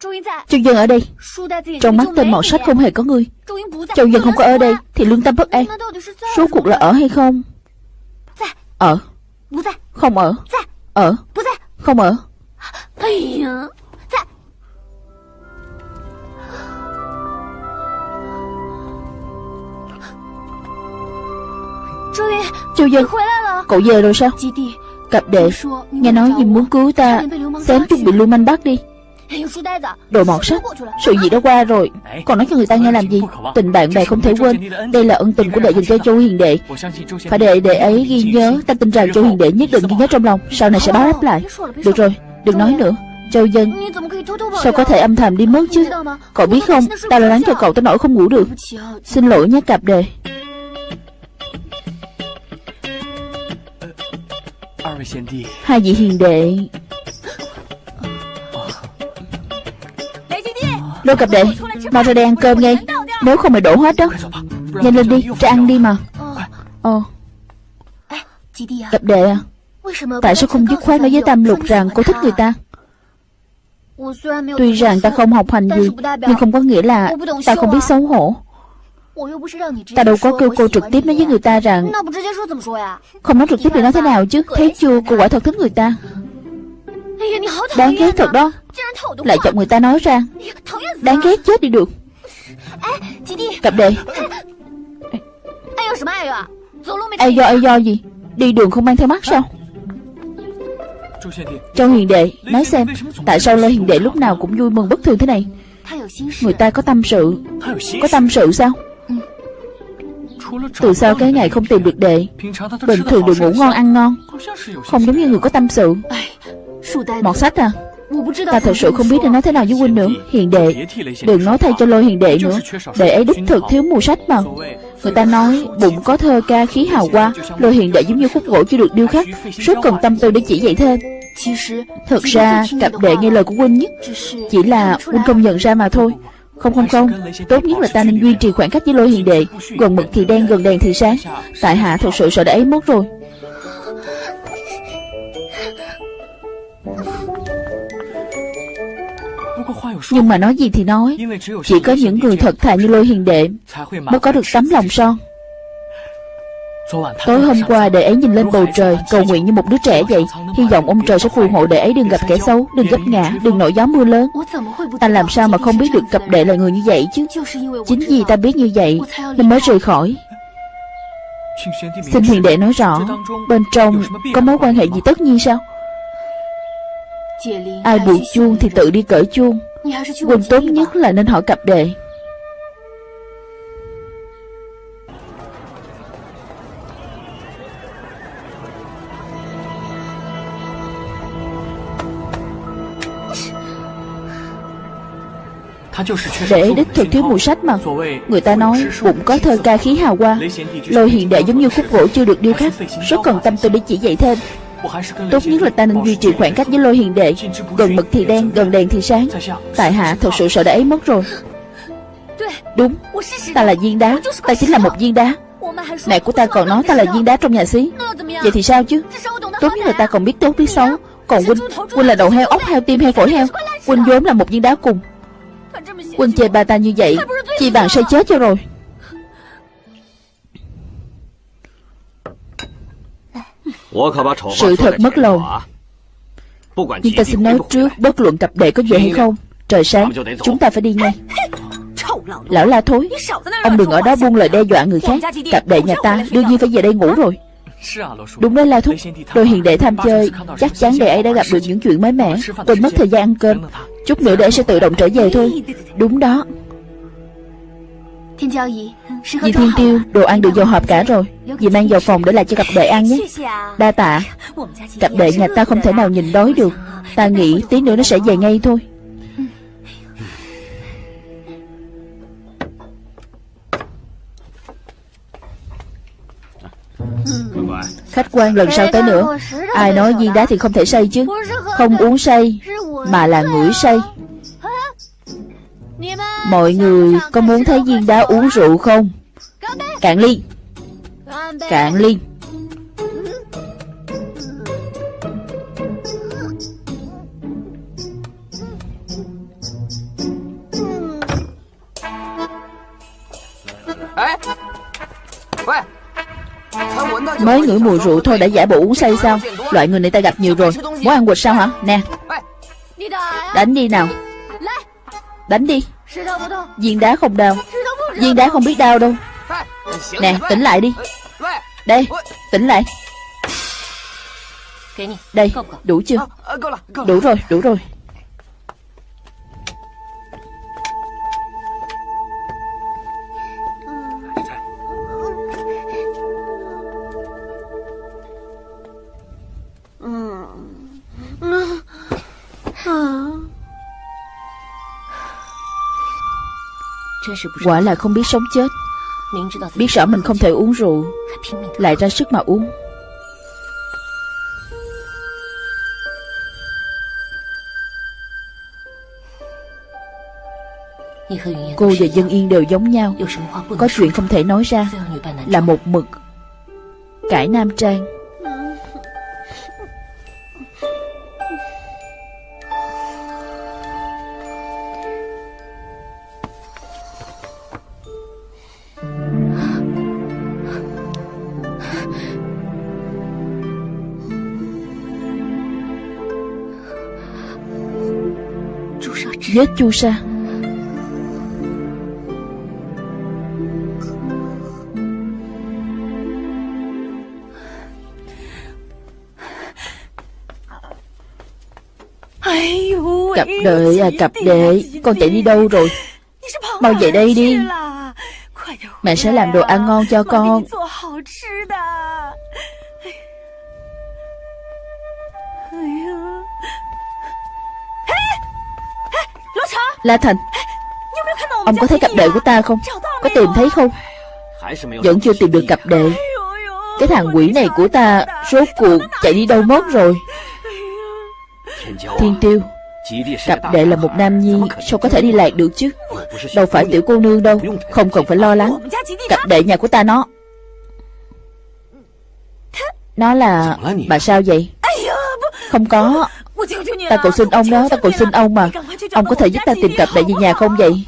Châu Dân ở đây. Trong mắt tên mọt sách không hề có ngươi Châu Dân không có ở đây Thì lương tâm bất an. Số cuộc là ở hay không? Ở. Không ở. Ở. Không ở. Châu Dân Cậu về rồi sao? Cặp đệ。Nghe nói gì muốn cứu ta Xém chút bị lưu manh bắt đi Đồ mọt sách Sự gì đã qua rồi Còn nói cho người ta nghe làm gì Tình bạn bè không thể quên Đây là ân tình của đệ dành cho Châu Hiền Đệ Phải để đệ ấy ghi nhớ Ta tin rằng Châu Hiền Đệ nhất định ghi nhớ trong lòng Sau này sẽ báo đáp lại Được rồi Đừng nói nữa Châu Dân Sao có thể âm thầm đi mất chứ Cậu biết không Ta lo lắng cho cậu tới nỗi không ngủ được Xin lỗi nhé cặp đệ Hai vị hiền đệ Lô cặp đệ Mau ra đây ăn cơm ngay Nếu không mày đổ hết đó. Nhanh lên đi Ra ăn đi mà. Ồ Cặp đệ à? Tại sao không dứt khoát nói với Tam Lục rằng cô thích người ta? Tuy rằng ta không học hành gì, Nhưng không có nghĩa là Ta không biết xấu hổ. Ta đâu có kêu cô trực tiếp nói với người ta rằng Không nói trực tiếp thì nói thế nào chứ? Thấy chưa cô quả thật thích người ta? Đáng ghét thật đó. Lại chọc người ta nói ra. Đáng ghét chết đi được. Cặp đệ Ai do ai do gì? Đi đường không mang theo mắt sao? Châu Hiền Đệ, Nói xem, Tại sao Lê Hiền Đệ lúc nào cũng vui mừng bất thường thế này? Người ta có tâm sự. Có tâm sự sao? Từ sau cái ngày không tìm được đệ, Bình thường đều ngủ ngon, ăn ngon. Không giống như người có tâm sự. Mọt sách à? Ta thật sự không biết nên nói thế nào với huynh nữa Hiền đệ Đừng nói thay cho lôi hiền đệ nữa. Đệ ấy đích thực thiếu mùa sách mà. Người ta nói bụng có thơ ca khí hào hoa Lôi hiền đệ giống như khúc gỗ chưa được điêu khắc. Rất cần tâm tư để chỉ dạy thêm Thật ra cặp đệ nghe lời của huynh nhất Chỉ là huynh không nhận ra mà thôi. Không không không. Tốt nhất là ta nên duy trì khoảng cách với lôi hiền đệ. Gần mực thì đen gần đèn thì sáng. Tại hạ thật sự sợ đã ấy mất rồi Nhưng mà nói gì thì nói. Chỉ có những người thật thà như lôi hiền đệ Mới có được tấm lòng son. Tối hôm qua đệ ấy nhìn lên bầu trời Cầu nguyện như một đứa trẻ vậy. Hy vọng ông trời sẽ phù hộ đệ ấy đừng gặp kẻ xấu Đừng gấp ngã, đừng nổi gió mưa lớn. Ta làm sao mà không biết được cặp đệ là người như vậy chứ? Chính vì ta biết như vậy Nên mới rời khỏi. Xin hiền đệ nói rõ Bên trong có mối quan hệ gì tất nhiên sao? Ai buộc chuông thì tự đi cởi chuông Quỳnh tốt nhất là nên hỏi cặp đệ Để đích thực thiếu mùi sách mà Người ta nói bụng có thơ ca khí hào hoa Lôi hiện đệ giống như khúc gỗ chưa được điêu khắc. Rất cần tâm tư để chỉ dạy thêm Tốt nhất là ta nên duy trì khoảng cách với lôi hiền đệ. Gần mực thì đen, gần đèn thì sáng. Tại hạ thật sự sợ đã ấy mất rồi. Đúng, ta là viên đá. Ta chính là một viên đá. Mẹ của ta còn nói ta là viên đá trong nhà xí. Vậy thì sao chứ? Tốt nhất là ta còn biết tốt biết xấu. Còn huynh, huynh là đầu heo, ốc heo, tim heo, phổi heo. Huynh vốn là một viên đá cùng. Quân chê bà ta như vậy Chỉ bằng sẽ chết cho rồi Sự thật mất lòng. Nhưng ta xin nói trước Bất luận cặp đệ có về hay không Trời sáng Chúng ta phải đi ngay. Lão la thối Ông đừng ở đó buông lời đe dọa người khác. Cặp đệ nhà ta đương nhiên phải về đây ngủ rồi. Đúng đấy La Thúc. Đôi hiền đệ tham chơi Chắc chắn đệ ấy đã gặp được những chuyện mới mẻ. Quên mất thời gian ăn cơm. Chút nữa đệ sẽ tự động trở về thôi. Đúng đó Dì Thiên Tiêu Đồ ăn được vào hộp cả rồi. Dì mang vào phòng để lại cho cặp đệ ăn nhé. Đa tạ. Cặp đệ nhà ta không thể nào nhìn đói được. Ta nghĩ tí nữa nó sẽ về ngay thôi. Khách quan lần sau tới nữa. Ai nói viên đá thì không thể say chứ. Không uống say Mà là ngửi say Mọi người có muốn thấy viên đá uống rượu không? Cạn ly. Cạn ly. Mới ngửi mùi rượu thôi đã giả bộ uống say sao? Loại người này ta gặp nhiều rồi. Muốn ăn quỵt sao hả? Nè. Đánh đi nào. Đánh đi. Viên đá không đau. Viên đá không biết đau đâu. Nè tỉnh lại đi. Đây tỉnh lại. Đây đủ chưa? Đủ rồi đủ rồi Quả là không biết sống chết. Biết rõ mình không thể uống rượu Lại ra sức mà uống. Cô và Dân Yên đều giống nhau. Có chuyện không thể nói ra. Là một mực. Cải Nam Trang Giết chu sa. Cặp đệ à cặp đệ Con chạy đi đâu rồi? Mau về đây đi. Mẹ sẽ làm đồ ăn ngon cho con. La Thành, Ông có thấy cặp đệ của ta không? Có tìm thấy không? Vẫn chưa tìm được cặp đệ. Cái thằng quỷ này của ta Rốt cuộc chạy đi đâu mất rồi? Thiên tiêu, Cặp đệ là một nam nhi, Sao có thể đi lạc được chứ? Đâu phải tiểu cô nương đâu, Không cần phải lo lắng. Cặp đệ nhà của ta nó. Nó là, Bà sao vậy? Không có. Ta cầu xin ông đó Ta cầu xin ông mà. Ông có thể giúp ta tìm cặp đệ về nhà không vậy?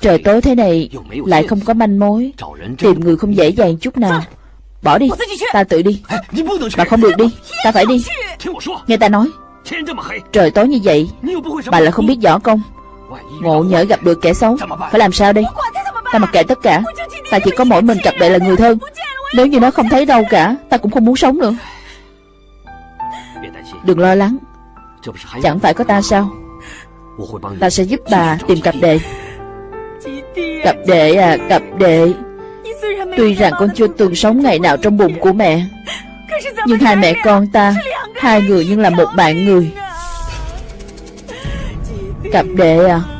Trời tối thế này Lại không có manh mối. Tìm người không dễ dàng chút nào. Bỏ đi. Ta tự đi. Bà không được đi. Ta phải đi. Nghe ta nói. Trời tối như vậy Bà lại không biết võ công. Ngộ nhỡ gặp được kẻ xấu Phải làm sao đây? Ta mặc kệ tất cả. Ta chỉ có mỗi mình cặp đệ là người thân. Nếu như nó không thấy đâu cả Ta cũng không muốn sống nữa Đừng lo lắng. Chẳng phải có ta sao? Ta sẽ giúp bà tìm cặp đệ. Cặp đệ à cặp đệ. Tuy rằng con chưa từng sống ngày nào trong bụng của mẹ Nhưng hai mẹ con ta Hai người nhưng là một bạn người. Cặp đệ à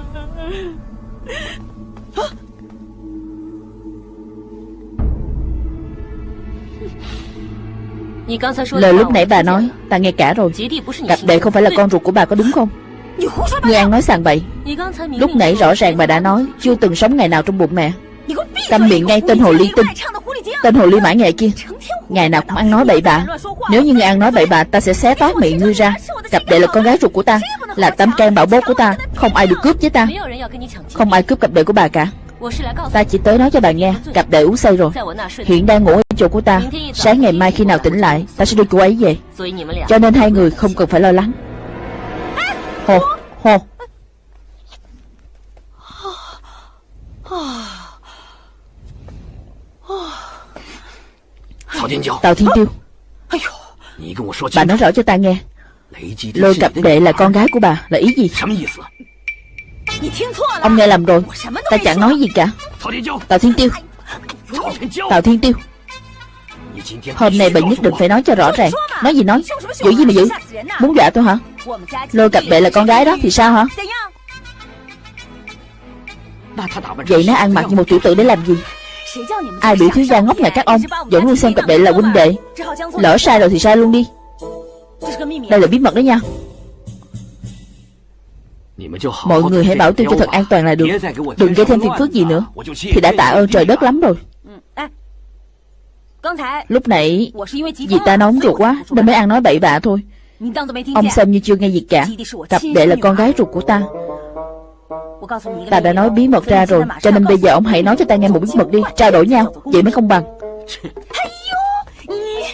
Lời lúc nãy bà nói Ta nghe cả rồi. Cặp đệ không phải là con ruột của bà có đúng không? Ngươi ăn nói sàng bậy. Lúc nãy rõ ràng bà đã nói Chưa từng sống ngày nào trong bụng mẹ. Câm miệng ngay tên hồ ly tinh. Tên hồ ly mãi nghệ kia. Ngày nào cũng ăn nói bậy bạ Nếu như ngươi ăn nói bậy bạ Ta sẽ xé toát miệng ngươi ra. Cặp đệ là con gái ruột của ta Là tấm trang bảo bốt của ta. Không ai được cướp với ta. Không ai cướp cặp đệ của bà cả Ta chỉ tới nói cho bà nghe Cặp đệ uống say rồi. Hiện đang ngủ ở chỗ của ta. Sáng ngày mai khi nào tỉnh lại Ta sẽ đưa cô ấy về. Cho nên hai người không cần phải lo lắng. Hồ Hồ Tào Thiên Tiêu. Bà nói rõ cho ta nghe. Lôi cặp đệ là con gái của bà Là ý gì Ông nghe lầm rồi. Ta chẳng nói gì cả. Tào Thiên Tiêu. Tào Thiên Tiêu. Hôm nay bà nhất định phải nói cho rõ ràng. Nói gì nói. Giữ gì mà giữ. Muốn dọa tôi hả? Lôi cặp đệ là con gái đó thì sao hả? Vậy nó ăn mặc như một tiểu tử để làm gì? Ai bị thiếu gia ngốc nhà các ông? Vẫn luôn xem cặp đệ là huynh đệ. Lỡ sai rồi thì sai luôn đi. Đây là bí mật đó nha Mọi người hãy bảo tôi cho thật an toàn là được. Đừng gây thêm phiền phức gì nữa. Thì đã tạ ơn trời đất lắm rồi. Lúc nãy Vì ta nóng ruột quá Nên mới ăn nói bậy bạ thôi. Ông xem như chưa nghe gì cả. Cặp đệ là con gái ruột của ta. Ta đã nói bí mật ra rồi Cho nên bây giờ ông hãy nói cho ta nghe một bí mật đi. Trao đổi nhau. Vậy mới công bằng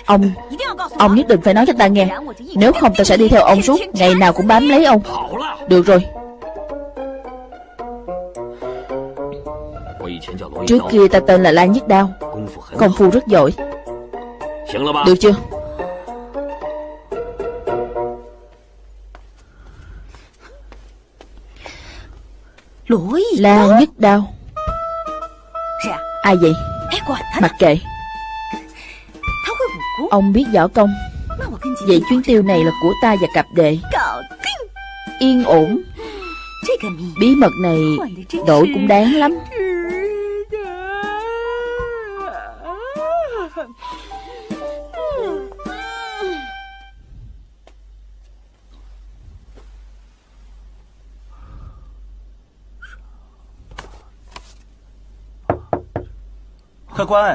Ông Ông nhất định phải nói cho ta nghe. Nếu không ta sẽ đi theo ông suốt Ngày nào cũng bám lấy ông. Được rồi. Trước kia ta tên là Lan Nhất Đao. Công phu rất giỏi. Được chưa? Lan Nhất Đao. Ai vậy? Mặc kệ Ông biết võ công. Vậy chuyến tiêu này là của ta và cặp đệ. Yên ổn. Bí mật này đổi cũng đáng lắm.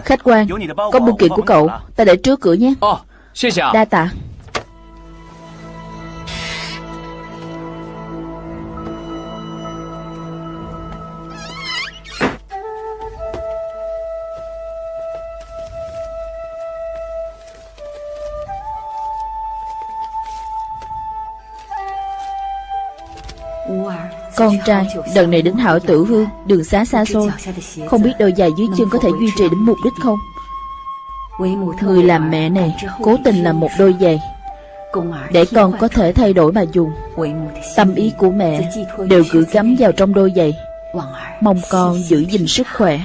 Khách quan Có bưu kiện của cậu Ta để trước cửa nhé. Đa tạ trai Lần này đến hảo tử hương Đường xá xa xôi. Không biết đôi giày dưới chân có thể duy trì đến mục đích không? Người làm mẹ này Cố tình làm một đôi giày Để con có thể thay đổi mà dùng. Tâm ý của mẹ Đều gửi gắm vào trong đôi giày. Mong con giữ gìn sức khỏe.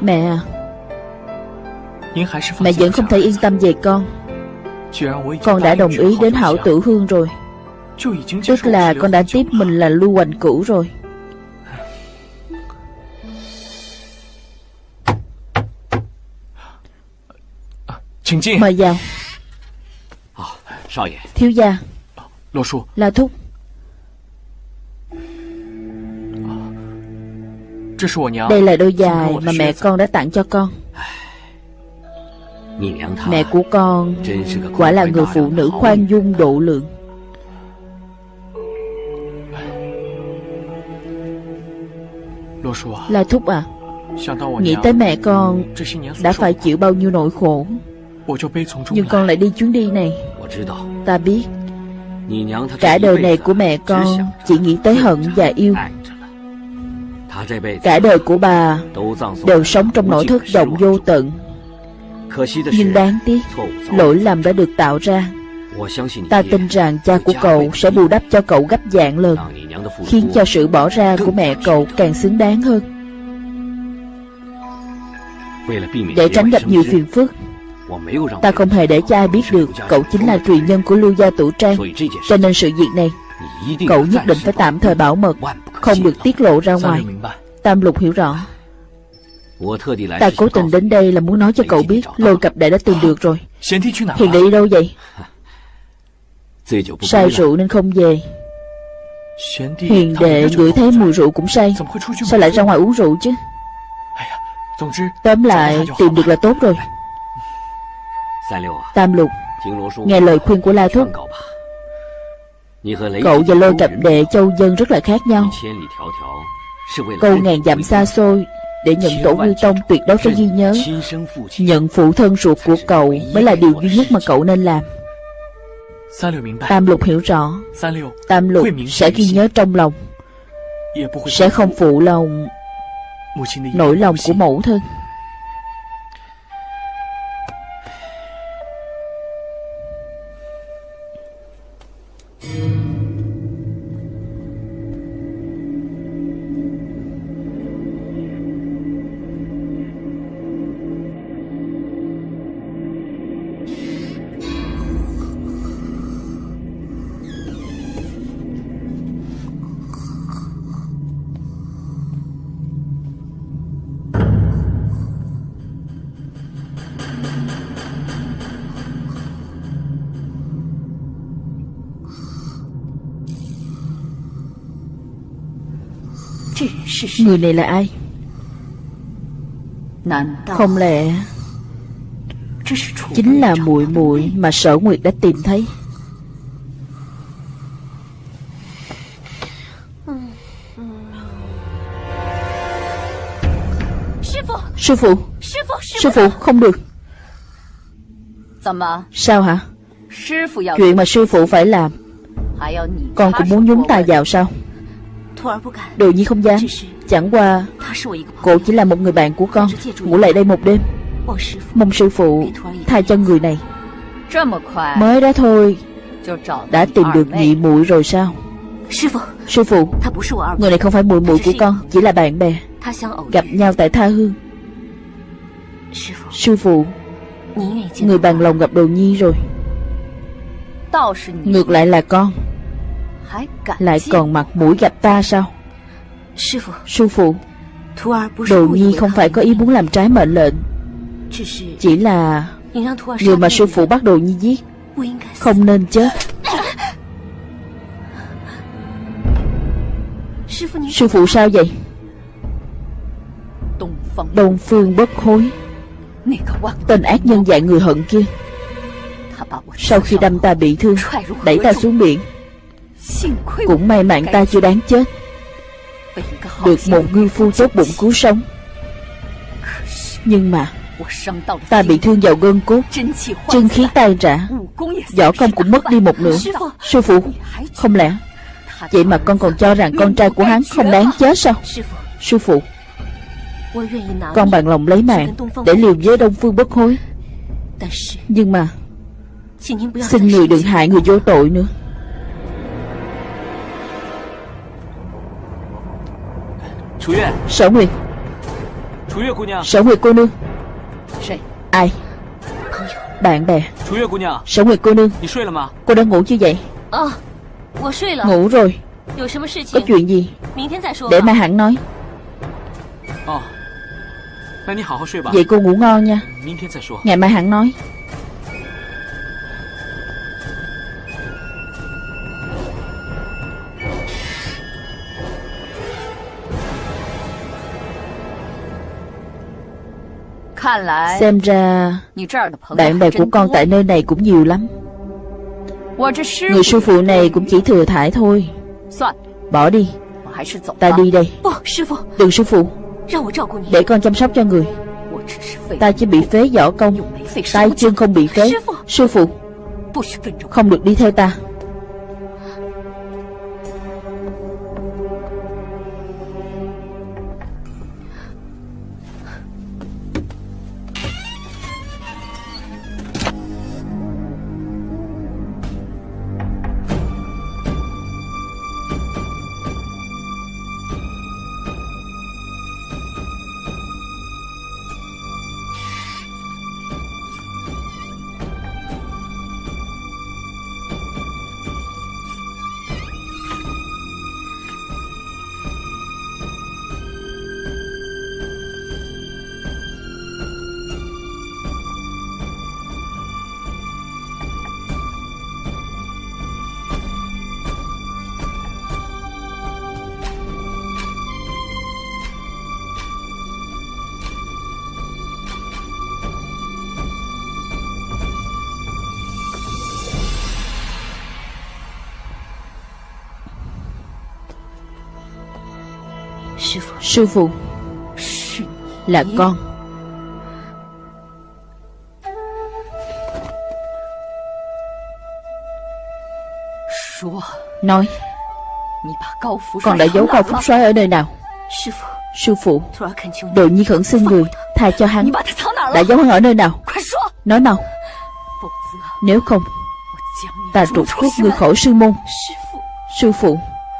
Mẹ à Mẹ vẫn không thể yên tâm về con. Con đã đồng ý đến hảo tử hương rồi. Tức là con đã tiếp mình là lưu hoành cửu rồi. Mời vào. Thiếu gia. La thúc. Đây là đôi giày mà mẹ con đã tặng cho con Mẹ của con Quả là người phụ nữ khoan dung độ lượng. Là Thúc à Nghĩ tới mẹ con Đã phải chịu bao nhiêu nỗi khổ. Nhưng con lại đi chuyến đi này. Ta biết Cả đời này của mẹ con Chỉ nghĩ tới hận và yêu. Cả đời của bà Đều sống trong nỗi thất vọng vô tận nhưng đáng tiếc Lỗi lầm đã được tạo ra. Ta tin rằng cha của cậu sẽ bù đắp cho cậu gấp dạng lần Khiến cho sự bỏ ra của mẹ cậu càng xứng đáng hơn. Để tránh gặp nhiều phiền phức Ta không hề để cho ai biết được Cậu chính là truyền nhân của lưu gia tủ trang. Cho nên sự việc này Cậu nhất định phải tạm thời bảo mật Không được tiết lộ ra ngoài. Tam lục hiểu rõ Ta cố tình đến đây là muốn nói cho cậu biết Lôi cặp đệ đã tìm được rồi. Hiền đệ đi đâu vậy? Say rượu nên không về. Hiền đệ ngửi thấy mùi rượu cũng say. Sao lại ra ngoài uống rượu chứ? Tóm lại tìm được là tốt rồi. Tam lục Nghe lời khuyên của La Thúc. Cậu và lôi cặp đệ châu dân rất là khác nhau. Câu ngàn dặm xa xôi để nhận tổ quy tông tuyệt đối phải ghi nhớ. Nhận phụ thân ruột của cậu Mới là điều duy nhất mà cậu nên làm. Tam lục hiểu rõ. Tam lục sẽ ghi nhớ trong lòng. Sẽ không phụ lòng Nỗi lòng của mẫu thân Người này là ai? Không lẽ Chính là muội muội mà sở nguyệt đã tìm thấy? Sư phụ Sư phụ, không được. Sao hả? Chuyện mà sư phụ phải làm. Con cũng muốn nhúng tay vào sao? Đồ nhi không dám. Chẳng qua Cô chỉ là một người bạn của con. Ngủ lại đây một đêm. Mong sư phụ tha cho người này. Mới đó thôi. Đã tìm được nhị muội rồi sao? Sư phụ Người này không phải muội muội của con Chỉ là bạn bè. Gặp nhau tại tha hương. Sư phụ Người bằng lòng gặp đồ nhi rồi. Ngược lại là con Lại còn mặt mũi gặp ta sao? Sư phụ Đồ nhi không phải có ý muốn làm trái mệnh lệnh. Chỉ là Người mà sư phụ bắt đồ nhi giết. Không nên chết. Sư phụ sao vậy? Đông phương bất hối Tên ác nhân dạy người hận kia. Sau khi đâm ta bị thương Đẩy ta xuống biển Cũng may mạng ta chưa đáng chết. Được một ngư phu tốt bụng cứu sống. Nhưng mà Ta bị thương vào gân cốt. Chân khí tan rã. Võ công cũng mất đi một nửa. Sư phụ Không lẽ Vậy mà con còn cho rằng con trai của hắn không đáng chết sao? Sư phụ Con bằng lòng lấy mạng Để liều với Đông Phương bất hối. Nhưng mà Xin người đừng hại người vô tội nữa Sở Nguyệt Sở Nguyệt cô nương. Ai? Bạn bè. Sở Nguyệt cô nương. Cô đã ngủ chưa vậy? Ngủ rồi. Có chuyện gì? Để mai hẳn nói. Vậy cô ngủ ngon nha. Ngày mai hẳn nói Xem ra Bạn bè của con tại nơi này cũng nhiều lắm. Người sư phụ này cũng chỉ thừa thải thôi. Bỏ đi. Ta đi đây. Đừng sư phụ. Để con chăm sóc cho người. Ta chỉ bị phế võ công. Tay chân không bị phế. Sư phụ. Không được đi theo ta Sư phụ. Là con. Nói. Con đã giấu cao phúc soái ở nơi nào? Sư phụ. Đồ nhi khẩn xin người Tha cho hắn. Đã giấu hắn ở nơi nào? Nói mau. Nếu không Ta trục khúc người khỏi sư môn. Sư phụ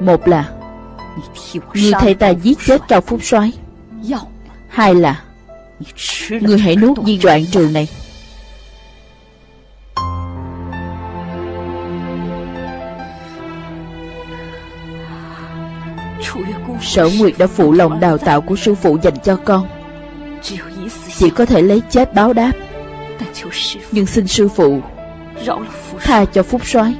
Một là, người thầy ta giết chết Cao Phúc soái. Hai là, người hãy nuốt viên đoạn trường này. Sở Nguyệt đã phụ lòng đào tạo của sư phụ dành cho con. Chỉ có thể lấy chết báo đáp. Nhưng xin sư phụ Tha cho Phúc soái.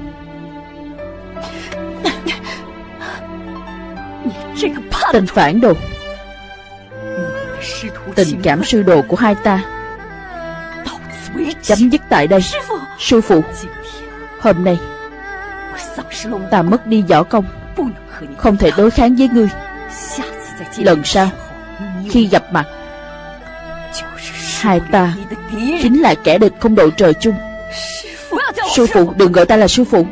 Tình phản đồ Tình cảm sư đồ của hai ta. Chấm dứt tại đây. Sư phụ, Hôm nay, Ta mất đi võ công. Không thể đối kháng với ngươi. Lần sau, Khi gặp mặt, Hai ta Chính là kẻ địch không đội trời chung. Sư phụ, đừng gọi ta là sư phụ.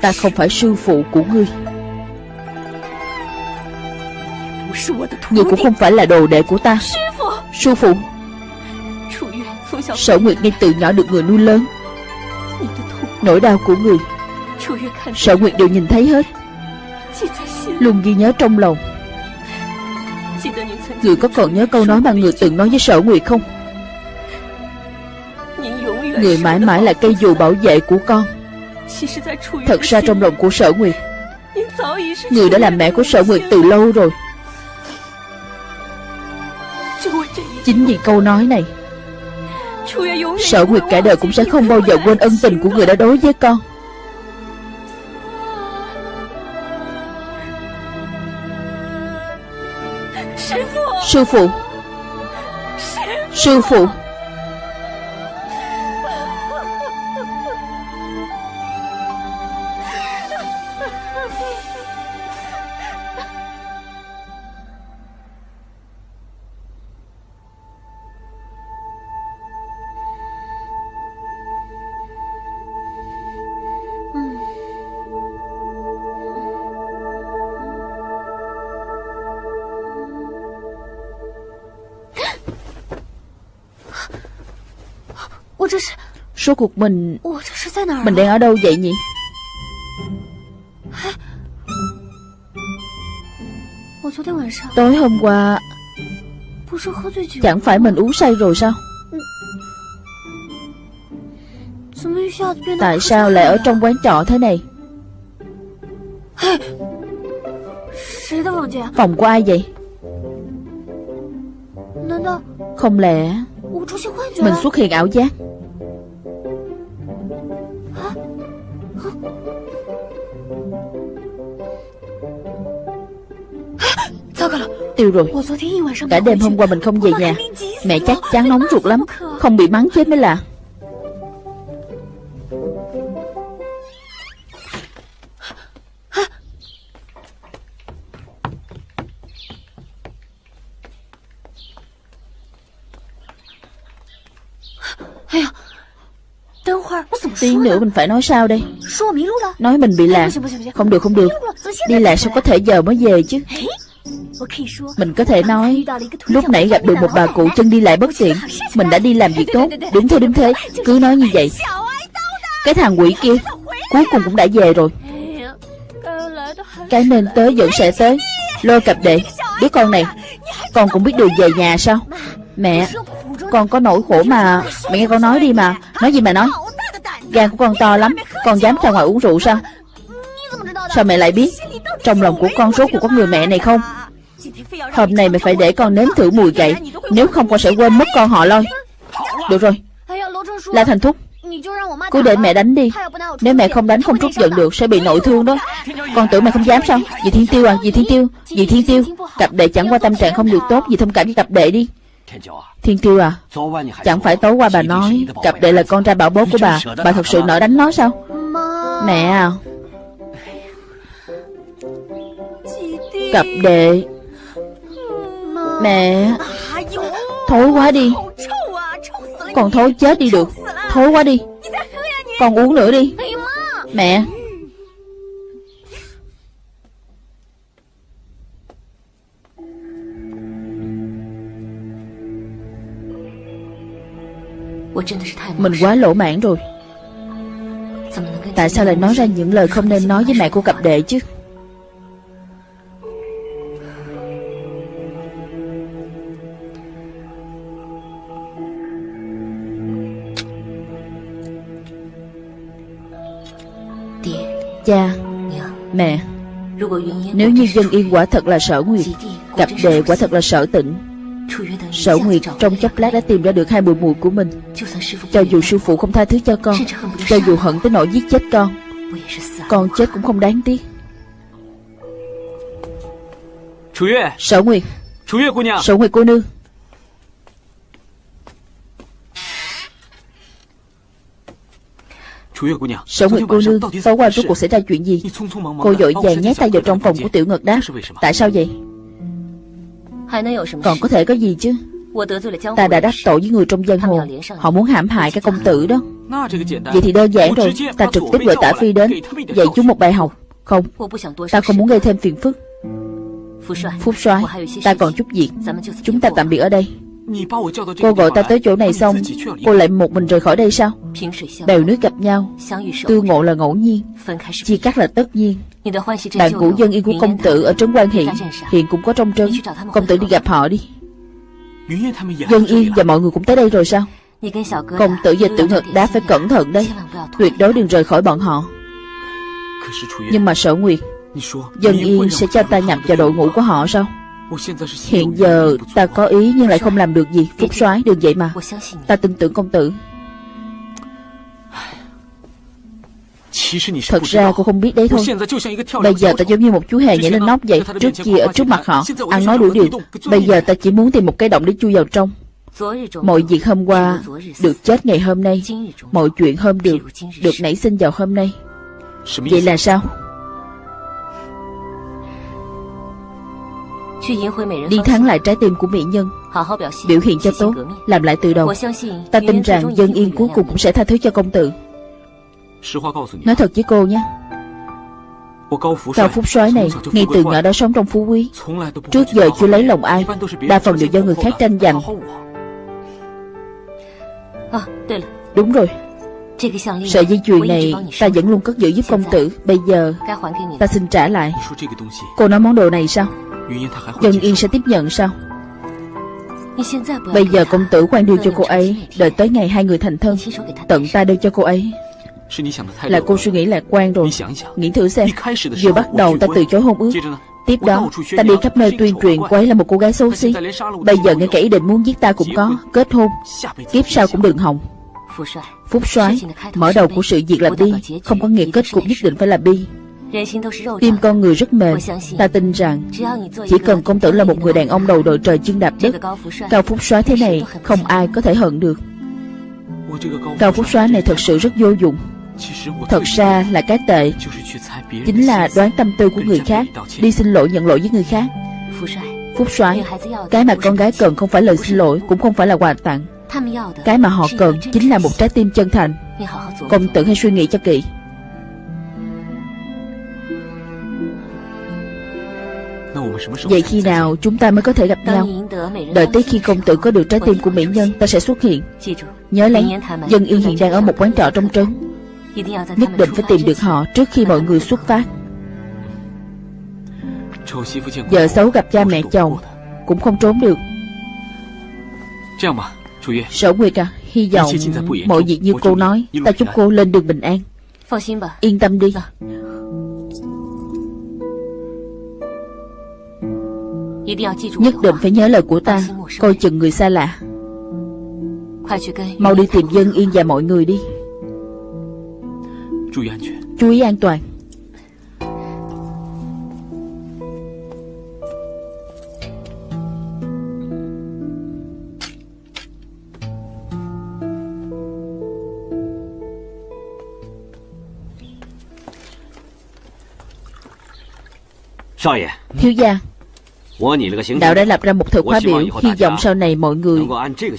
Ta không phải sư phụ của ngươi. Ngươi cũng không phải là đồ đệ của ta. Sư phụ, Sở Nguyệt ngay từ nhỏ được người nuôi lớn. Nỗi đau của người, Sở Nguyệt đều nhìn thấy hết. Luôn ghi nhớ trong lòng. Người có còn nhớ câu nói mà người từng nói với Sở Nguyệt không? Người mãi mãi là cây dù bảo vệ của con. Thật ra trong lòng của Sở Nguyệt, Người đã làm mẹ của Sở Nguyệt từ lâu rồi. Chính vì câu nói này, Sở Nguyệt cả đời cũng sẽ không bao giờ quên ân tình của người đã đối với con. Sư phụ Sư phụ Số cuộc mình Mình đang ở đâu vậy nhỉ Tối hôm qua Chẳng phải mình uống say rồi sao Tại sao lại ở trong quán trọ thế này Phòng của ai vậy Không lẽ Mình xuất hiện ảo giác Tiêu rồi. Cả đêm hôm qua mình không về nhà. Mẹ chắc chắn nóng ruột lắm. Không bị mắng chết mới là. Tiếng nữa mình phải nói sao đây? Nói mình bị lạc. Không được không được. Đi lạc sao có thể giờ mới về chứ mình có thể nói Lúc nãy gặp được một bà cụ chân đi lại bất tiện Mình đã đi làm việc tốt Đúng thế đúng thế Cứ nói như vậy. Cái thằng quỷ kia Cuối cùng cũng đã về rồi. Cái nên tới vẫn sẽ tới. Lôi cặp đệ Đứa con này Con cũng biết đường về nhà sao? Mẹ Con có nỗi khổ mà Mẹ nghe con nói đi mà. Nói gì mà nói? Gan của con to lắm Con dám ra ngoài uống rượu sao? Sao mẹ lại biết? Trong lòng của con số của con người mẹ này không Hôm nay mày phải để con nếm thử mùi gậy. Nếu không, con sẽ quên mất con họ lôi Được rồi. La Thành Thúc, Cứ để mẹ đánh đi. Nếu mẹ không đánh, không trút giận được, Sẽ bị nội thương đó. Con tưởng mẹ không dám sao? Dì Thiên Tiêu à Dì Thiên Tiêu, Dì Thiên Tiêu. Cặp đệ chẳng qua tâm trạng không được tốt, Dì thông cảm với cặp đệ đi. Thiên Tiêu à Chẳng phải tối qua bà nói, Cặp đệ là con trai bảo bố của bà. Bà thật sự nỡ đánh nó sao? Mẹ à. Cặp đệ Mẹ, Thối quá đi. Còn thối chết đi được. Thối quá đi. Con uống nữa đi. Mẹ. Mình quá lỗ mãn rồi. Tại sao lại nói ra những lời không nên nói với mẹ của cặp đệ chứ? Cha. Mẹ Nếu như dân yên quả thật là sở nguyệt Cặp đệ quả thật là sở tịnh. Sở Nguyệt trong chốc lát đã tìm ra được hai mùi mùi của mình. Cho dù sư phụ không tha thứ cho con Cho dù hận tới nỗi giết chết con Con chết cũng không đáng tiếc. Sở Nguyệt. Sở Nguyệt cô nương Sở Nguyệt cô nương Tối qua rốt cuộc xảy ra chuyện gì? Cô dội vàng nhét tay vào trong phòng của Tiểu Ngật đáp Tại sao vậy? còn có thể có gì chứ? Ta đã đắc tội với người trong giang hồ. Họ muốn hãm hại các công tử đó. Vậy thì đơn giản rồi. Ta trực tiếp gọi tả phi đến. Dạy chúng một bài học. Không. Ta không muốn gây thêm phiền phức. Phúc soái. Ta còn chút việc. Chúng ta tạm biệt ở đây Cô gọi ta tới chỗ này xong Cô lại một mình rời khỏi đây sao? Bèo nước gặp nhau. Tương ngộ là ngẫu nhiên. Chia cắt là tất nhiên. Bạn cũ dân yên của công tử ở trấn quan hiện. Hiện cũng có trong trấn. Công tử đi gặp họ đi. Dân yên và mọi người cũng tới đây rồi sao? Công tử và tử ngực đá phải cẩn thận đấy. Tuyệt đối đừng rời khỏi bọn họ. Nhưng mà sở nguyệt Dân yên sẽ cho ta nhập vào đội ngũ của họ sao Hiện giờ ta có ý nhưng lại không làm được gì. Phúc soái, đừng vậy mà. Ta tin tưởng công tử. Thật ra cô không biết đấy thôi. Bây giờ ta giống như một chú hề nhảy lên nóc vậy. Trước kia ở trước mặt họ, Ăn nói đủ điều Bây giờ ta chỉ muốn tìm một cái động để chui vào trong. Mọi việc hôm qua Được chết ngày hôm nay. Mọi chuyện hôm được Được nảy sinh vào hôm nay. Vậy là sao? Đi thắng lại trái tim của mỹ nhân Biểu hiện cho tốt Làm lại từ đầu。Ta tin rằng dân yên cuối cùng cũng sẽ tha thứ cho công tử。Nói thật với cô nhé。Cao Phúc soái này Ngay từ nhỏ đã sống trong phú quý Trước giờ chưa lấy lòng ai Đa phần đều do người khác tranh giành。Đúng rồi。Sợi dây chuyền này ta vẫn luôn cất giữ giúp công tử Bây giờ ta xin trả lại。Cô nói món đồ này sao Dân Yên sẽ tiếp nhận sao? Bây giờ công tử quan đưa cho cô ấy, Đợi tới ngày hai người thành thân. Tận ta đưa cho cô ấy. Là cô suy nghĩ lạc quan rồi. Nghĩ thử xem. Vừa bắt đầu ta từ chối hôn ước. Tiếp đó, ta đi khắp nơi tuyên truyền cô ấy là một cô gái xấu xí. Bây giờ ngay cả ý định muốn giết ta cũng có. Kết hôn. Kiếp sau cũng đừng hỏng. Phúc soái, Mở đầu của sự việc là bi. Không có nghĩa kết cục nhất định phải là bi. Tim con người rất mềm. Ta tin rằng Chỉ cần công tử là một người đàn ông đầu đội trời chân đạp đất Cao Phúc soái thế này Không ai có thể hận được. Cao Phúc soái này thật sự rất vô dụng. Thật ra là cái tệ. Chính là đoán tâm tư của người khác Đi xin lỗi nhận lỗi với người khác. Phúc soái Cái mà con gái cần không phải lời xin lỗi Cũng không phải là quà tặng. Cái mà họ cần chính là một trái tim chân thành. Công tử hãy suy nghĩ cho kỹ Vậy khi nào chúng ta mới có thể gặp nhau? Đợi tới khi công tử có được trái tim của mỹ nhân Ta sẽ xuất hiện. Nhớ lấy Dân yên hiện đang ở một quán trọ trong trấn. Nhất định phải tìm được họ Trước khi mọi người xuất phát. Vợ xấu gặp cha mẹ chồng Cũng không trốn được. Sở Nguyệt à Hy vọng mọi việc như cô nói Ta chúc cô lên đường bình an. Yên tâm đi Nhất định phải nhớ lời của ta. Coi chừng người xa lạ. Mau đi tìm dân yên và mọi người đi. Chú ý an toàn. Thiếu gia Đạo đã lập ra một thời khóa biểu Hy vọng sau này mọi người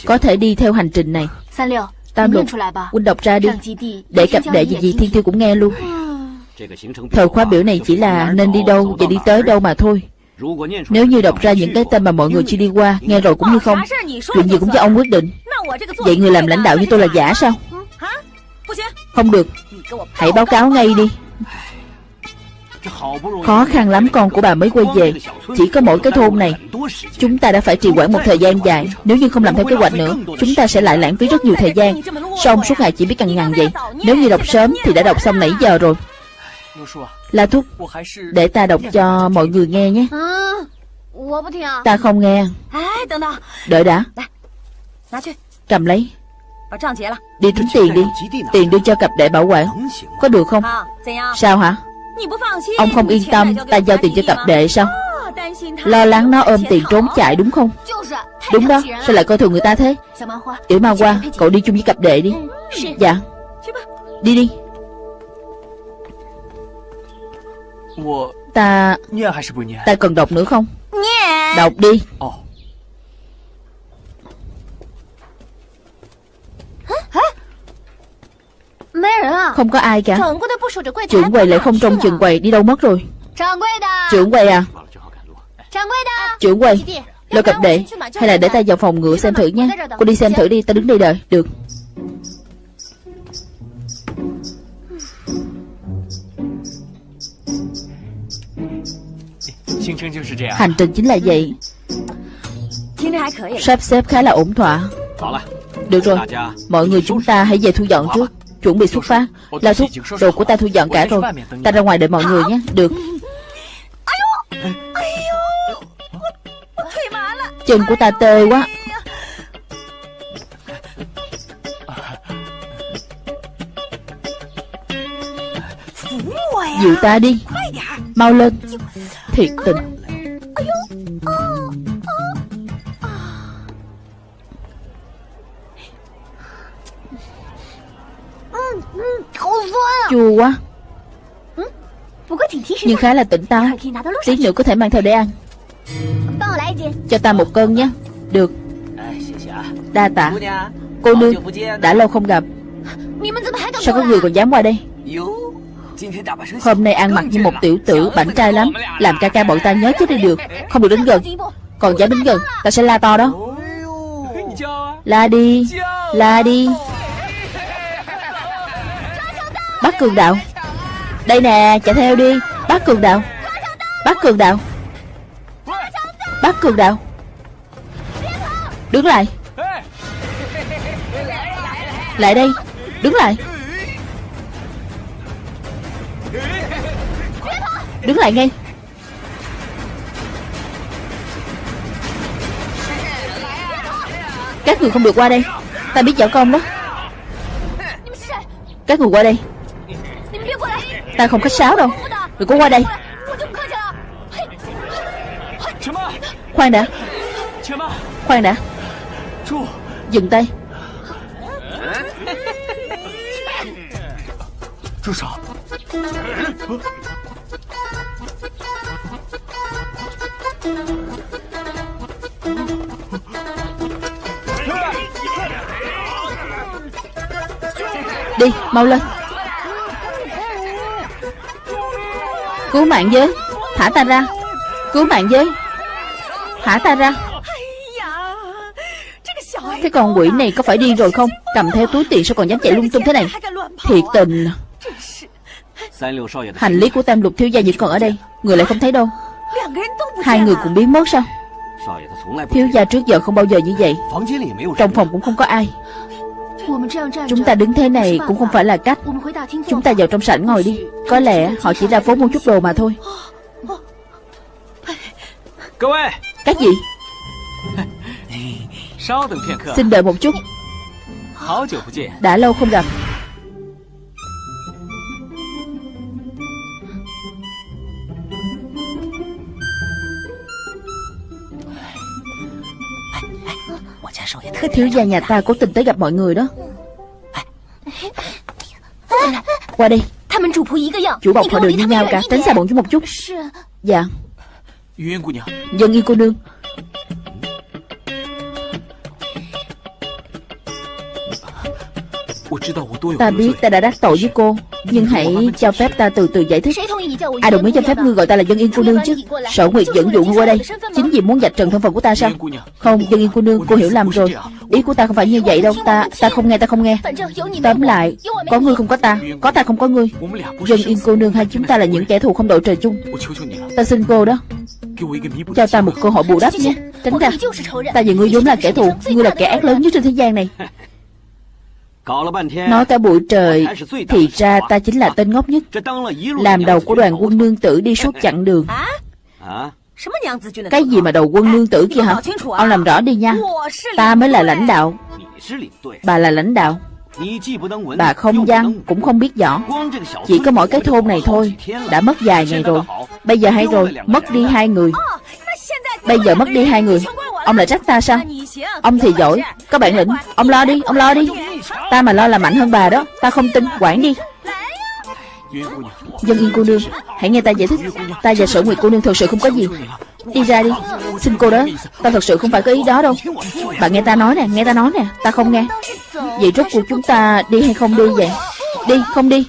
Có thể đi theo hành trình này。Tam lục Huynh đọc ra đi Để cặp đệ gì gì thiên tiêu cũng nghe luôn。Thời khóa biểu này chỉ là Nên đi đâu và đi tới đâu mà thôi。Nếu như đọc ra những cái tên mà mọi người chưa đi qua Nghe rồi cũng như không。Chuyện gì cũng do ông quyết định。Vậy người làm lãnh đạo như tôi là giả sao Không được。Hãy báo cáo ngay đi Khó khăn lắm con của bà mới quay về. Chỉ có mỗi cái thôn này. Chúng ta đã phải trì quản một thời gian dài. Nếu như không làm theo kế hoạch nữa, Chúng ta sẽ lại lãng phí rất nhiều thời gian. Xong suốt ngày chỉ biết cằn nhằn vậy? Nếu như đọc sớm thì đã đọc xong nãy giờ rồi. La Thúc, Để ta đọc cho mọi người nghe nhé. Ta không nghe. Đợi đã. Cầm lấy. Đi tính tiền đi. Tiền đưa cho cặp đệ bảo quản. Có được không? Sao hả? Ông không yên tâm Ta giao tiền cho cặp đệ sao? Lo lắng nó ôm tiền trốn chạy đúng không? Đúng đó Sao lại coi thường người ta thế? Tiểu ma qua Cậu đi chung với cặp đệ đi. Dạ. Đi đi. Ta Ta cần đọc nữa không? Đọc đi Không có ai cả. Trưởng quầy lại không trông trường quầy Đi đâu mất rồi? Trưởng quầy à? Trưởng quầy Lôi cặp đệ Hay là để ta vào phòng ngựa xem thử nhé. Cô đi xem thử đi Ta đứng đây đợi. Được. Hành trình chính là vậy. Sắp xếp khá là ổn thỏa. Được rồi Mọi người chúng ta hãy về thu dọn trước Chuẩn bị xuất phát. Lao thúc Đồ của ta thu dọn cả rồi. Ta ra ngoài đợi mọi người nhé Được. Chân của ta tê quá. Dịu ta đi. Mau lên. Thiệt tình Chua quá. Nhưng khá là tỉnh táo. Tí nữa có thể mang theo để ăn. Cho ta một cân nhé. Được. Đa tạ. Cô nương Đã lâu không gặp. Sao có người còn dám qua đây? Hôm nay ăn mặc như một tiểu tử bảnh trai lắm. Làm ca ca bọn ta nhớ chết đi được. Không được đến gần. Còn dám đến gần. Ta sẽ la to đó. La đi. La đi Bắt cường đạo. Đây nè, chạy theo đi. Bắt cường đạo. Bắt cường đạo. Bắt cường đạo. Đứng lại. Lại đây. Đứng lại. Đứng lại ngay. Các người không được qua đây. Ta biết võ công đó. Các người qua đây. Ta không khách sáo đâu. Đừng có qua đây. Khoan đã. Khoan đã. Dừng tay. Đi, mau lên. Cứu mạng với Thả ta ra. Cứu mạng với Thả ta ra. Cái con quỷ này có phải đi rồi không? Cầm theo túi tiền sao còn dám chạy lung tung thế này? Thiệt tình. Hành lý của tam lục thiếu gia vẫn còn ở đây. Người lại không thấy đâu. Hai người cũng biến mất sao? Thiếu gia trước giờ không bao giờ như vậy. Trong phòng cũng không có ai. Chúng ta đứng thế này cũng không phải là cách. Chúng ta vào trong sảnh ngồi đi. Có lẽ họ chỉ ra phố mua chút đồ mà thôi. Các gì? Xin đợi một chút. Đã lâu không gặp Thiếu gia nhà ta cố tình tới gặp mọi người đó. Qua đây Chủ bọc họ đều như nhau cả. Tránh xa bọn chúng một chút. Dạ. Dân yên cô nương Ta biết ta đã đắc tội với cô Nhưng hãy cho phép ta từ từ giải thích. Ai đồng ý cho phép ngươi gọi ta là dân yên cô nương chứ? Sở Nguyệt dẫn dụ ngươi qua đây. Chính vì muốn dạch trần thân phận của ta sao? Không dân yên cô nương cô hiểu lầm rồi. Ý của ta không phải như vậy đâu. Ta ta không nghe ta không nghe. Tóm lại Có ngươi không có ta. Có ta không có ngươi. Dân yên cô nương hai chúng ta là những kẻ thù không đội trời chung? Ta xin cô đó. Cho ta một cơ hội bù đắp nhé. Tránh ra. Ta và ngươi vốn là kẻ thù. Ngươi là kẻ ác lớn nhất trên thế gian này Nói cả buổi trời Thì ra ta chính là tên ngốc nhất. Làm đầu của đoàn quân nương tử đi suốt chặng đường. Cái gì mà đầu quân nương tử kia hả? Ông làm rõ đi nha. Ta mới là lãnh đạo. Bà là lãnh đạo. Bà không văn cũng không biết rõ. Chỉ có mỗi cái thôn này thôi Đã mất vài ngày rồi. Bây giờ hay rồi Mất đi hai người Bây giờ mất đi hai người. Ông lại trách ta sao? Ông thì giỏi. Có bản lĩnh, Ông lo đi, Ông lo đi. Ta mà lo là mạnh hơn bà đó. Ta không tin. Quản đi. Dân yên cô nương, Hãy nghe ta giải thích. Ta và sở nguyệt cô nương thật sự không có gì. Đi ra đi. Xin cô đó. Ta thật sự không phải có ý đó đâu. Bà nghe ta nói nè, Nghe ta nói nè. Ta không nghe. Vậy rốt cuộc chúng ta đi hay không đi vậy? Đi, không đi.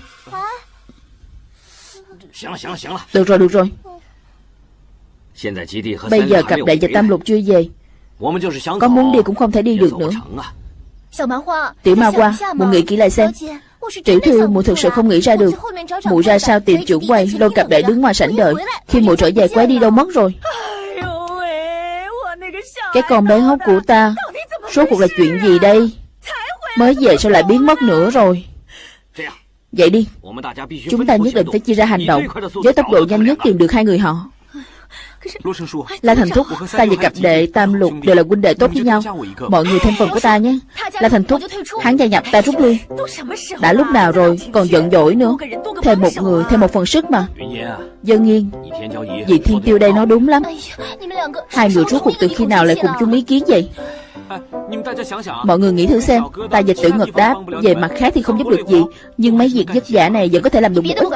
Được rồi được rồi. Bây giờ cặp đệ và tam lục chưa về? Có muốn đi cũng không thể đi được nữa. Tiểu ma hoa Một nghĩ kỹ lại xem Tiểu thư mụ thực sự không nghĩ ra được Mụ ra sao tìm trưởng quay Lôi cặp đệ đứng ngoài sảnh đợi Khi mụ trở về quái đi đâu mất rồi。Cái con bé ngốc của ta Số cuộc là chuyện gì đây？Mới về sao lại biến mất nữa rồi Vậy đi Chúng ta nhất định phải chia ra hành động Với tốc độ nhanh nhất tìm được hai người họ La Thành Thúc, ta và cặp đệ Tam Lục đều là huynh đệ tốt với nhau. Mọi người thêm phần của ta nhé. La Thành Thúc, hắn gia nhập ta rút lui. Đã lúc nào rồi, còn giận dỗi nữa? Thêm một người, thêm một phần sức mà. Dân yên Dì Thiên Tiêu đây nói đúng lắm. Hai người rốt cuộc từ khi nào lại cùng chung ý kiến vậy Mọi người nghĩ thử xem Ta dịch tử ngật đáp Về mặt khác thì không giúp được gì Nhưng mấy việc vất vả này vẫn có thể làm được một ít.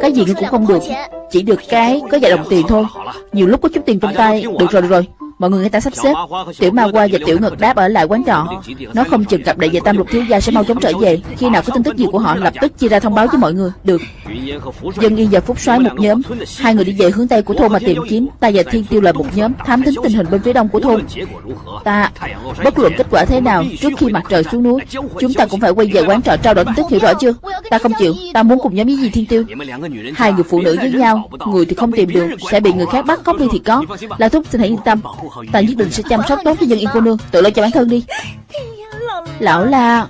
Cái gì cũng không được Chỉ được cái có vài đồng tiền thôi. Nhiều lúc có chút tiền trong tay. Được rồi được rồi Mọi người người ta sắp xếp. Tiểu ma qua và tiểu ngực đáp ở lại quán trọ. Nó không chừng gặp đại về tam lục thiếu gia sẽ mau chóng trở về. Khi nào có tin tức gì của họ, lập tức chia ra thông báo với mọi người. Được. Dân yên và phúc soái một nhóm. Hai người đi về hướng tây của thôn mà tìm kiếm. Ta và thiên tiêu là một nhóm, Thám thính tình hình bên phía đông của thôn. Ta, Bất luận kết quả thế nào, Trước khi mặt trời xuống núi, Chúng ta cũng phải quay về quán trọ trao đổi tin tức hiểu rõ chưa? Ta không chịu. Ta muốn cùng nhóm với gì, thiên tiêu? Hai người phụ nữ với nhau. Người thì không tìm được, Sẽ bị người khác bắt, cóc đi thì có. La Thúc, xin hãy yên tâm. Ta nhất định sẽ chăm sóc tốt cho dân yên cô nương. Tự lo cho bản thân đi. Lão la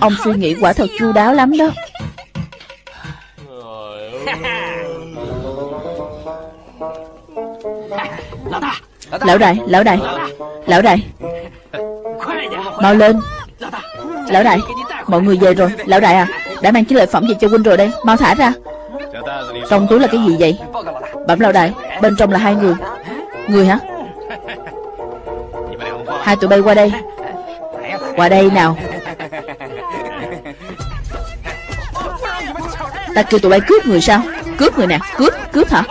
Ông suy nghĩ quả thật chu đáo lắm đó. Lão đại, lão đại Lão đại. Mau lên. Lão đại, mọi người về rồi. Lão đại à, đã mang chiến lợi phẩm gì cho huynh rồi đây. Mau thả ra. Trong túi là cái gì vậy? Bẩm lão đại, bên trong là hai người. Người hả Hai tụi bay qua đây. Qua đây nào. Ta kêu tụi bay cướp người sao? Cướp người nè, Cướp Cướp hả?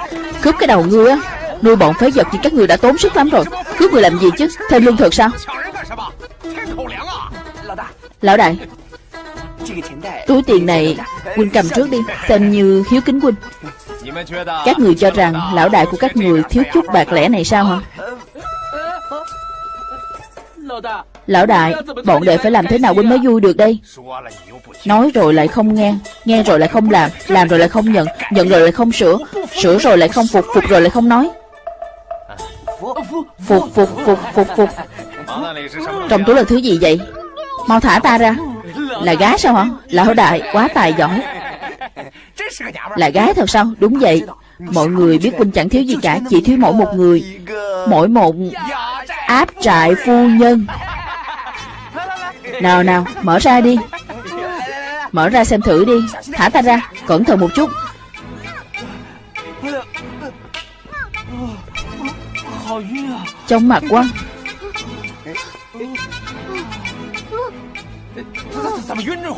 Cướp cái đầu ngươi á. Nuôi bọn phế vật thì các người đã tốn sức lắm rồi. Cướp người làm gì chứ? Thêm lương thực sao? Lão đại, Túi tiền này Huynh cầm trước đi. Xem như hiếu kính huynh. Các người cho rằng Lão đại của các người thiếu chút bạc lẻ này sao hả? Lão đại Bọn đệ phải làm thế nào huynh mới vui được đây? Nói rồi lại không nghe Nghe rồi lại không làm Làm rồi lại không nhận Nhận rồi lại không sửa Sửa rồi lại không phục Phục rồi lại không nói. Phục phục phục phục phục. Trong túi là thứ gì vậy? Mau thả ta ra. Là gái sao hả? Lão đại quá tài giỏi. Là gái thật sao? Đúng vậy. Mọi người biết huynh chẳng thiếu gì cả Chỉ thiếu mỗi một người. Mỗi một áp trại phu nhân. Nào nào, mở ra đi. Mở ra xem thử đi. Thả ta ra, Cẩn thận một chút. Trong mặt quá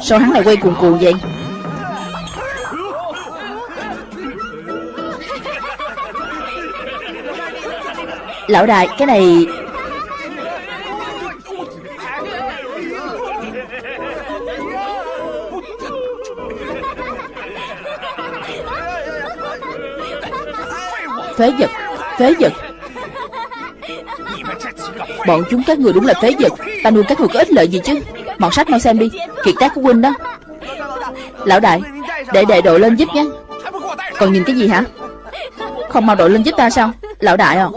Sao hắn lại quay cuồng cuồng vậy? Lão đại, cái này Phế vật Phế vật. Bọn chúng các người đúng là phế vật. Ta nuôi các người có ích lợi gì chứ? Mọt sách mau xem đi. Kiệt tác của huynh đó. Lão đại Để đệ đội lên giúp nhé. Còn nhìn cái gì hả? Không mau đội lên giúp ta sao? Lão đại à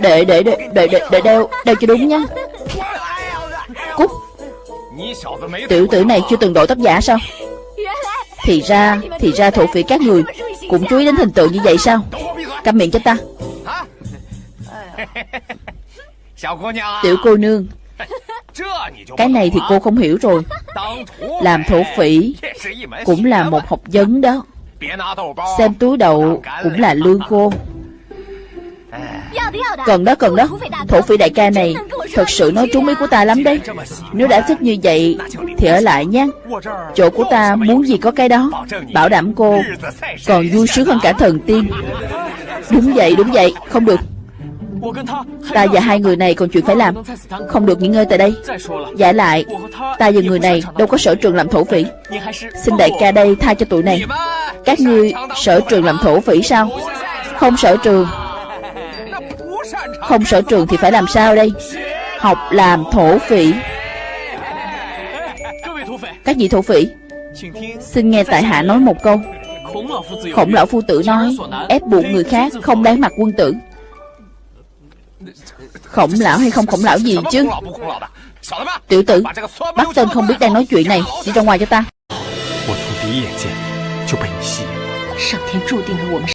Để để để để để, đeo đeo cho đúng nhé. Cút. Tiểu tử này chưa từng đội tóc giả sao? Thì ra Thì ra thổ phỉ các người Cũng chú ý đến hình tượng như vậy sao? Câm miệng cho ta. Tiểu cô nương. Cái này thì cô không hiểu rồi. Làm thổ phỉ Cũng là một học vấn đó. Xem túi đậu Cũng là lương khô À. Cần đó cần đó. Thổ phỉ đại ca này Thật sự nói trúng ý của ta lắm đấy. Nếu đã thích như vậy Thì ở lại nha Chỗ của ta muốn gì có cái đó. Bảo đảm cô Còn vui sướng hơn cả thần tiên. Đúng vậy đúng vậy. Không được. Ta và hai người này còn chuyện phải làm. Không được nghỉ ngơi tại đây. Giả lại, Ta và người này đâu có sở trường làm thổ phỉ. Xin đại ca đây tha cho tụi này. Các ngươi sở trường làm thổ phỉ sao? Không sở trường. Không sở trường thì phải làm sao đây Học làm thổ phỉ Các vị thổ phỉ Xin nghe tại hạ nói một câu Khổng lão phu tử nói Ép buộc người khác không đáng mặc quân tử Khổng lão hay không khổng lão gì chứ Tiểu tử Bắt tên không biết đang nói chuyện này Đi ra ngoài cho ta 我从第一眼见就被你吸引。上天注定了我们。